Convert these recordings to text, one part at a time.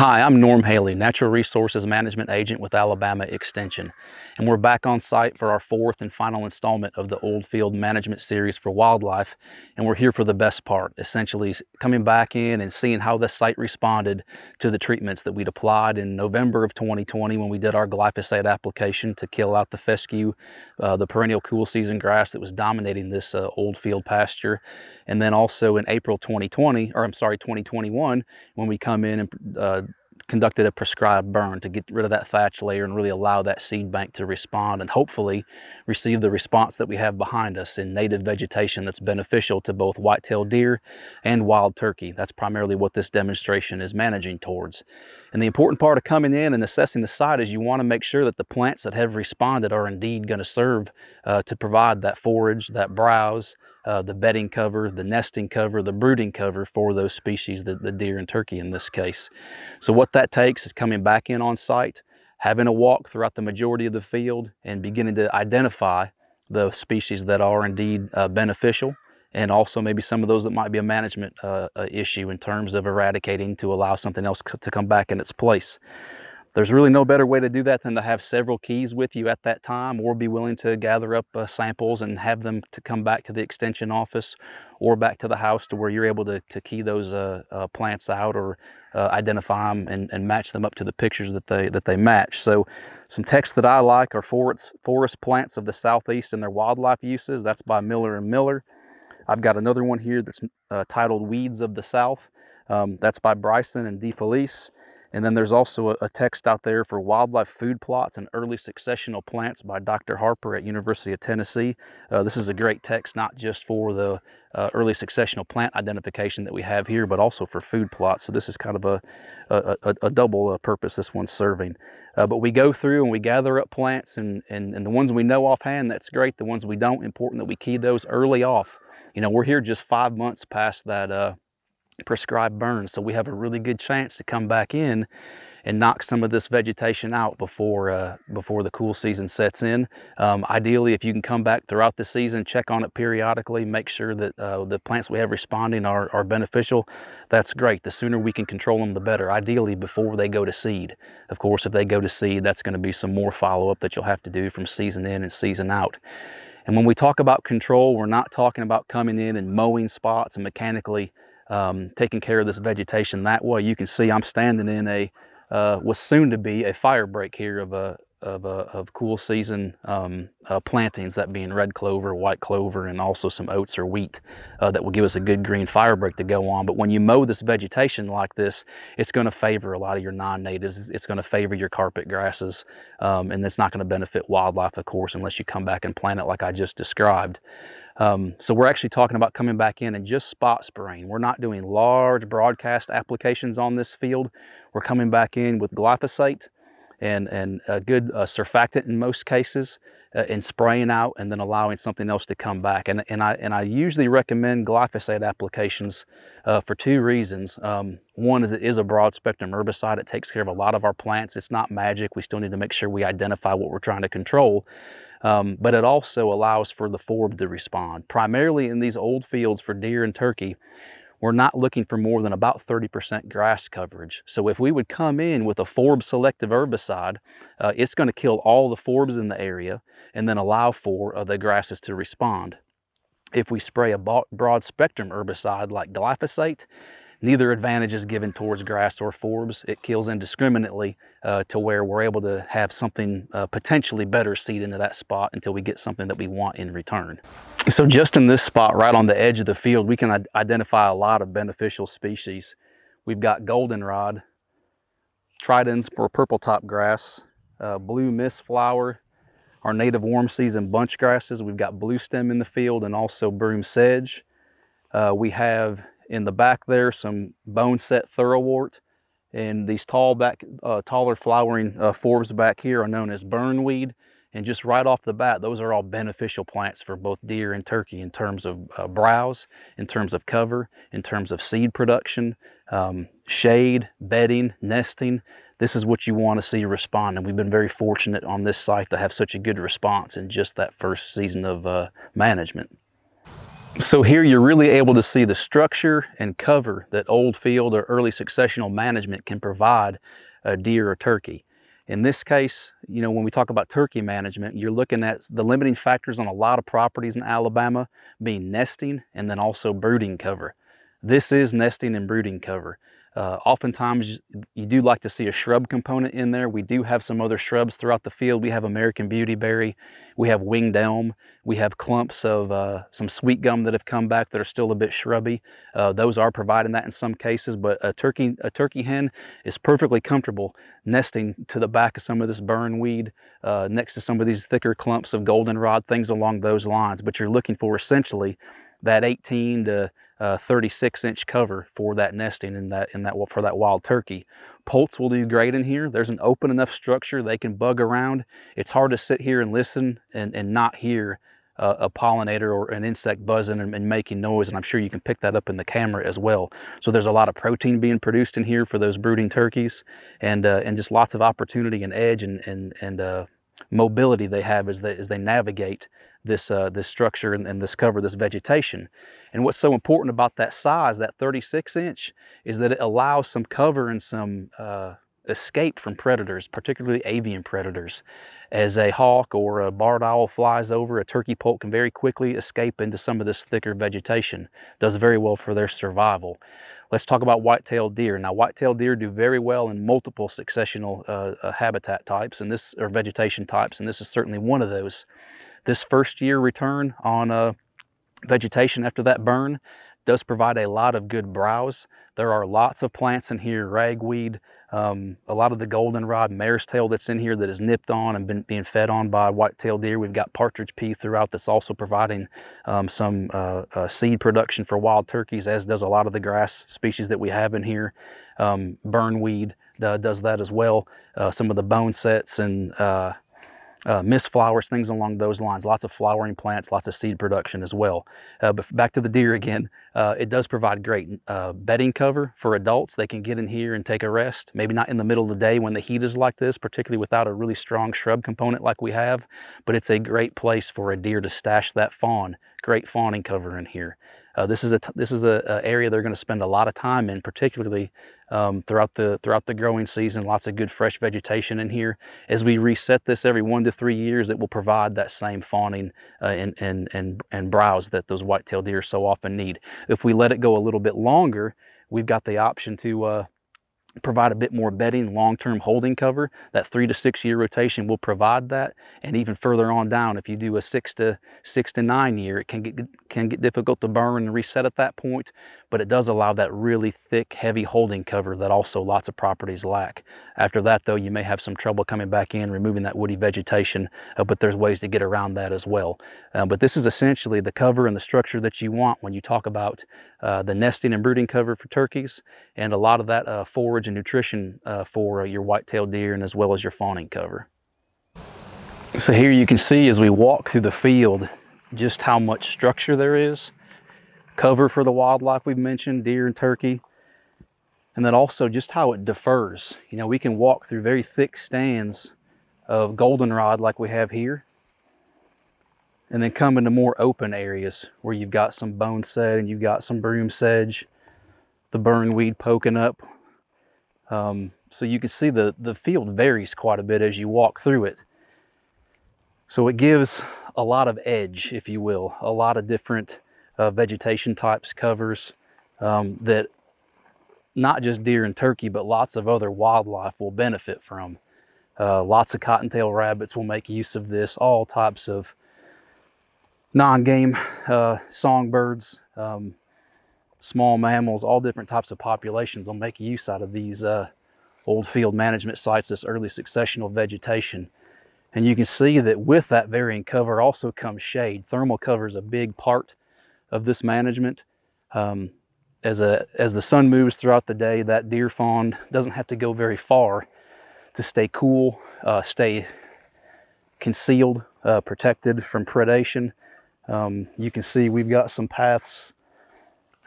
Hi, I'm Norm Haley, Natural Resources Management Agent with Alabama Extension, and we're back on site for our fourth and final installment of the Old Field Management Series for Wildlife, and we're here for the best part, essentially coming back in and seeing how the site responded to the treatments that we'd applied in November of 2020 when we did our glyphosate application to kill out the fescue, uh, the perennial cool season grass that was dominating this uh, old field pasture, and then also in April 2020, or I'm sorry, 2021, when we come in and uh, conducted a prescribed burn to get rid of that thatch layer and really allow that seed bank to respond and hopefully receive the response that we have behind us in native vegetation that's beneficial to both white-tailed deer and wild turkey. That's primarily what this demonstration is managing towards. And the important part of coming in and assessing the site is you want to make sure that the plants that have responded are indeed going to serve uh, to provide that forage, that browse, uh, the bedding cover, the nesting cover, the brooding cover for those species, the, the deer and turkey in this case. So what that takes is coming back in on site, having a walk throughout the majority of the field and beginning to identify the species that are indeed uh, beneficial and also maybe some of those that might be a management uh, issue in terms of eradicating to allow something else to come back in its place. There's really no better way to do that than to have several keys with you at that time or be willing to gather up uh, samples and have them to come back to the extension office or back to the house to where you're able to, to key those uh, uh, plants out or uh, identify them and, and match them up to the pictures that they, that they match. So some texts that I like are forest, forest plants of the Southeast and their wildlife uses. That's by Miller and Miller. I've got another one here that's uh, titled Weeds of the South. Um, that's by Bryson and DeFelice. And then there's also a, a, text out there for wildlife food plots and early successional plants by Dr. Harper at University of Tennessee. Uh, this is a great text, not just for the uh, early successional plant identification that we have here, but also for food plots. So this is kind of a, a, a double uh, purpose this one's serving. Uh, but we go through and we gather up plants and, and, and the ones we know offhand, that's great. The ones we don't, important that we key those early off. You know, we're here just five months past that uh, prescribed burn, So we have a really good chance to come back in and knock some of this vegetation out before uh, before the cool season sets in. Um, ideally, if you can come back throughout the season, check on it periodically, make sure that uh, the plants we have responding are, are beneficial, that's great. The sooner we can control them, the better, ideally before they go to seed. Of course, if they go to seed, that's gonna be some more follow-up that you'll have to do from season in and season out. And when we talk about control, we're not talking about coming in and mowing spots and mechanically um, taking care of this vegetation that way. You can see I'm standing in a, uh, what's soon to be a fire break here of a, of, a, of cool season um, uh, plantings, that being red clover, white clover, and also some oats or wheat uh, that will give us a good green fire break to go on. But when you mow this vegetation like this, it's going to favor a lot of your non-natives. It's going to favor your carpet grasses, um, and it's not going to benefit wildlife, of course, unless you come back and plant it like I just described. Um, so we're actually talking about coming back in and just spot spraying. We're not doing large broadcast applications on this field. We're coming back in with glyphosate and, and a good uh, surfactant in most cases uh, and spraying out and then allowing something else to come back. And, and, I, and I usually recommend glyphosate applications uh, for two reasons. Um, one is it is a broad spectrum herbicide. It takes care of a lot of our plants. It's not magic. We still need to make sure we identify what we're trying to control. Um, but it also allows for the forb to respond. Primarily in these old fields for deer and turkey, we're not looking for more than about 30% grass coverage. So if we would come in with a forb selective herbicide, uh, it's gonna kill all the forbs in the area and then allow for uh, the grasses to respond. If we spray a broad spectrum herbicide like glyphosate, Neither advantage is given towards grass or forbs. It kills indiscriminately uh, to where we're able to have something uh, potentially better seed into that spot until we get something that we want in return. So just in this spot right on the edge of the field, we can identify a lot of beneficial species. We've got goldenrod, tridens or purple top grass, uh, blue mist flower, our native warm season bunch grasses. We've got blue stem in the field and also broom sedge. Uh, we have in the back there, some boneset thoroughwort. And these tall back, uh, taller flowering uh, forbs back here are known as burnweed. And just right off the bat, those are all beneficial plants for both deer and turkey in terms of uh, browse, in terms of cover, in terms of seed production, um, shade, bedding, nesting. This is what you want to see respond. And we've been very fortunate on this site to have such a good response in just that first season of uh, management. So here you're really able to see the structure and cover that old field or early successional management can provide a deer or turkey. In this case, you know, when we talk about turkey management, you're looking at the limiting factors on a lot of properties in Alabama being nesting and then also brooding cover. This is nesting and brooding cover. Uh, oftentimes you do like to see a shrub component in there. We do have some other shrubs throughout the field. We have American Beautyberry, we have winged elm, we have clumps of uh, some sweet gum that have come back that are still a bit shrubby. Uh, those are providing that in some cases, but a turkey, a turkey hen is perfectly comfortable nesting to the back of some of this burnweed, uh, next to some of these thicker clumps of goldenrod, things along those lines. But you're looking for essentially that 18 to uh, 36 inch cover for that nesting in that in that for that wild turkey. Poults will do great in here. There's an open enough structure they can bug around. It's hard to sit here and listen and, and not hear a pollinator or an insect buzzing and, and, making noise and I'm sure you can pick that up in the camera as well. So there's a lot of protein being produced in here for those brooding turkeys and uh, and just lots of opportunity and edge and and, and uh, mobility they have as they, as they navigate this, uh, this structure and, and this cover, this vegetation. And what's so important about that size, that 36 inch, is that it allows some cover and some uh, escape from predators, particularly avian predators. As a hawk or a barred owl flies over, a turkey poult can very quickly escape into some of this thicker vegetation. Does very well for their survival. Let's talk about white-tailed deer. Now, white-tailed deer do very well in multiple successional uh, uh, habitat types and this or vegetation types, and this is certainly one of those. This first year return on uh, vegetation after that burn does provide a lot of good browse. There are lots of plants in here, ragweed, um, a lot of the goldenrod mare's tail that's in here that is nipped on and been being fed on by white-tailed deer. We've got partridge pea throughout that's also providing um, some uh, uh, seed production for wild turkeys, as does a lot of the grass species that we have in here. Um, burnweed uh, does that as well. Uh, some of the bone sets and uh, mist flowers, things along those lines. Lots of flowering plants, lots of seed production as well. Uh, but back to the deer again, uh, it does provide great uh, bedding cover for adults. They can get in here and take a rest, maybe not in the middle of the day when the heat is like this, particularly without a really strong shrub component like we have, but it's a great place for a deer to stash that fawn. Great fawning cover in here. Uh, this is a this is a, a area they're going to spend a lot of time in, particularly um, throughout the throughout the growing season. Lots of good fresh vegetation in here. As we reset this every one to three years, it will provide that same fawning uh, and, and and and browse that those white-tailed deer so often need. If we let it go a little bit longer, we've got the option to uh, provide a bit more bedding, long-term holding cover. That three to six year rotation will provide that. And even further on down, if you do a six to six to nine year, it can get can get difficult to burn and reset at that point but it does allow that really thick, heavy holding cover that also lots of properties lack. After that, though, you may have some trouble coming back in, removing that woody vegetation, uh, but there's ways to get around that as well. Uh, but this is essentially the cover and the structure that you want when you talk about uh, the nesting and brooding cover for turkeys, and a lot of that uh, forage and nutrition uh, for uh, your white-tailed deer and as well as your fawning cover. So here you can see as we walk through the field just how much structure there is cover for the wildlife we've mentioned, deer and turkey. And then also just how it differs. You know, we can walk through very thick stands of goldenrod like we have here. And then come into more open areas where you've got some boneset and you've got some broom sedge, the burnweed poking up. Um, so you can see the, the field varies quite a bit as you walk through it. So it gives a lot of edge, if you will, a lot of different uh, vegetation types, covers um, that not just deer and turkey, but lots of other wildlife will benefit from. Uh, lots of cottontail rabbits will make use of this, all types of non-game uh, songbirds, um, small mammals, all different types of populations will make use out of these uh, old field management sites, this early successional vegetation. And you can see that with that varying cover also comes shade. Thermal cover is a big part of this management. Um, as, a, as the sun moves throughout the day, that deer fawn doesn't have to go very far to stay cool, uh, stay concealed, uh, protected from predation. Um, you can see we've got some paths,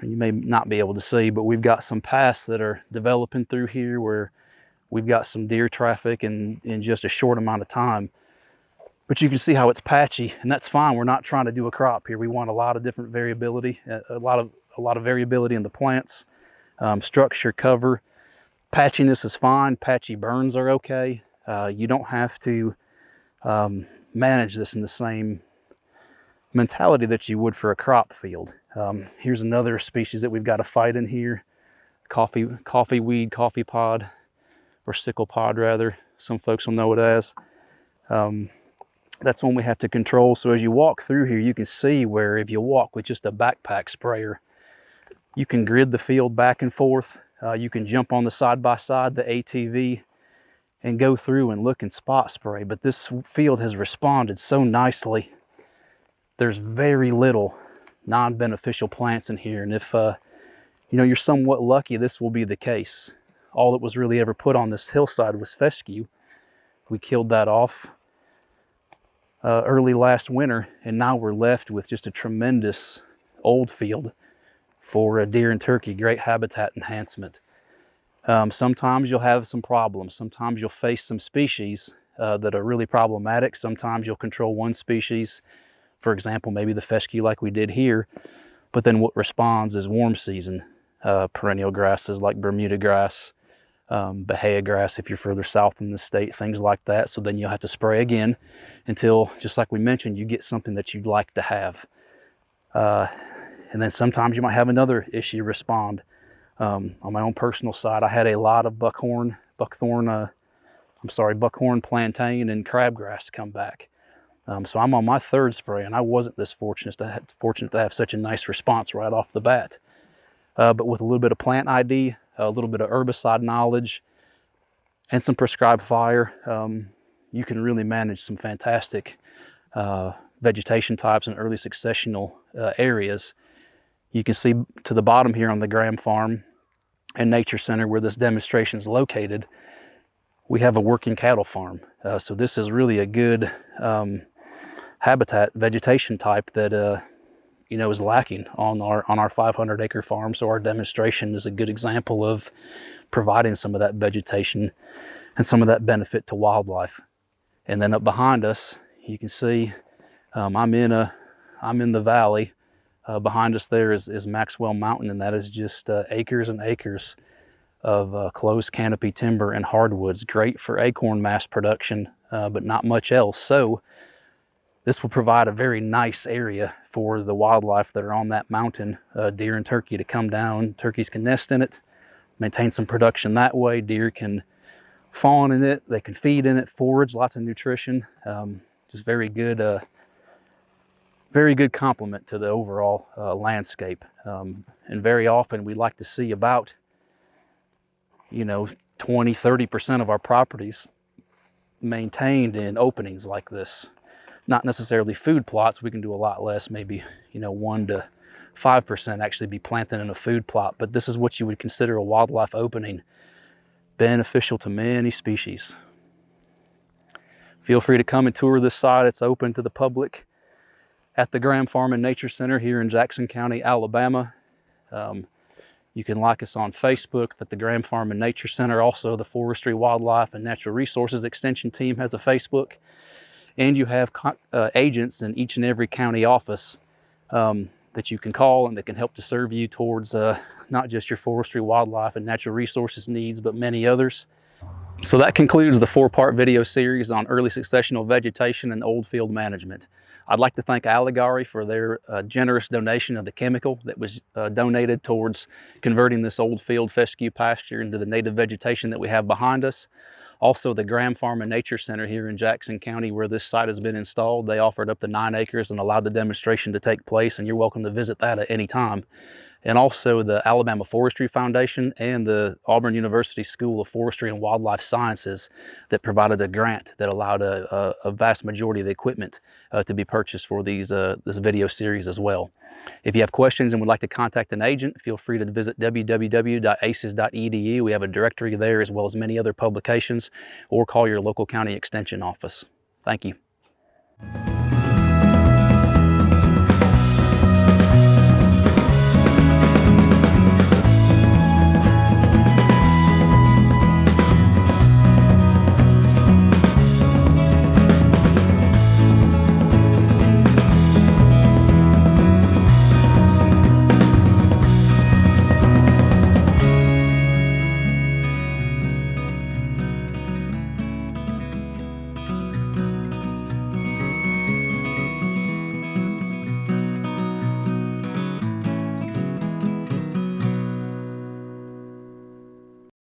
you may not be able to see, but we've got some paths that are developing through here where we've got some deer traffic in, in just a short amount of time but you can see how it's patchy and that's fine. We're not trying to do a crop here. We want a lot of different variability, a lot of, a lot of variability in the plants, um, structure, cover. Patchiness is fine. Patchy burns are okay. Uh, you don't have to um, manage this in the same mentality that you would for a crop field. Um, here's another species that we've got to fight in here. Coffee, coffee weed, coffee pod, or sickle pod rather. Some folks will know it as. Um, that's one we have to control. So as you walk through here, you can see where if you walk with just a backpack sprayer, you can grid the field back and forth. Uh, you can jump on the side-by-side, -side, the ATV, and go through and look and spot spray. But this field has responded so nicely. There's very little non-beneficial plants in here. And if uh, you know you're somewhat lucky, this will be the case. All that was really ever put on this hillside was fescue. We killed that off uh, early last winter, and now we're left with just a tremendous old field for deer and turkey, great habitat enhancement. Um, sometimes you'll have some problems. Sometimes you'll face some species uh, that are really problematic. Sometimes you'll control one species, for example, maybe the fescue like we did here, but then what responds is warm season uh, perennial grasses like Bermuda grass, um, Bahia grass if you're further south in the state, things like that. So then you'll have to spray again until, just like we mentioned, you get something that you'd like to have. Uh, and then sometimes you might have another issue respond. Um, on my own personal side, I had a lot of buckhorn, buckthorn, uh, I'm sorry, buckhorn plantain and crabgrass come back. Um, so I'm on my third spray and I wasn't this fortunate to, have, fortunate to have such a nice response right off the bat. Uh, but with a little bit of plant ID, a little bit of herbicide knowledge, and some prescribed fire, um, you can really manage some fantastic uh, vegetation types and early successional uh, areas. You can see to the bottom here on the Graham Farm and Nature Center where this demonstration is located, we have a working cattle farm. Uh, so this is really a good um, habitat vegetation type that uh, you know, is lacking on our on our 500 acre farm. So our demonstration is a good example of providing some of that vegetation and some of that benefit to wildlife. And then up behind us, you can see um, I'm in a I'm in the valley. Uh, behind us there is, is Maxwell Mountain, and that is just uh, acres and acres of uh, closed canopy timber and hardwoods. Great for acorn mass production, uh, but not much else. So this will provide a very nice area for the wildlife that are on that mountain, uh, deer and turkey to come down. Turkeys can nest in it, maintain some production that way. Deer can fawn in it, they can feed in it, forage, lots of nutrition. Um, just very good, uh, very good complement to the overall uh, landscape. Um, and very often we like to see about, you know, 20, 30% of our properties maintained in openings like this not necessarily food plots. We can do a lot less, maybe, you know, one to 5% actually be planted in a food plot. But this is what you would consider a wildlife opening, beneficial to many species. Feel free to come and tour this site. It's open to the public at the Graham Farm and Nature Center here in Jackson County, Alabama. Um, you can like us on Facebook that the Graham Farm and Nature Center. Also, the Forestry, Wildlife, and Natural Resources Extension team has a Facebook and you have uh, agents in each and every county office um, that you can call and that can help to serve you towards uh, not just your forestry, wildlife, and natural resources needs, but many others. So that concludes the four-part video series on early successional vegetation and old field management. I'd like to thank Alligare for their uh, generous donation of the chemical that was uh, donated towards converting this old field fescue pasture into the native vegetation that we have behind us. Also, the Graham Farm and Nature Center here in Jackson County, where this site has been installed, they offered up to nine acres and allowed the demonstration to take place, and you're welcome to visit that at any time. And also the Alabama Forestry Foundation and the Auburn University School of Forestry and Wildlife Sciences that provided a grant that allowed a, a, a vast majority of the equipment uh, to be purchased for these uh, this video series as well. If you have questions and would like to contact an agent, feel free to visit www.aces.edu. We have a directory there as well as many other publications or call your local county extension office. Thank you.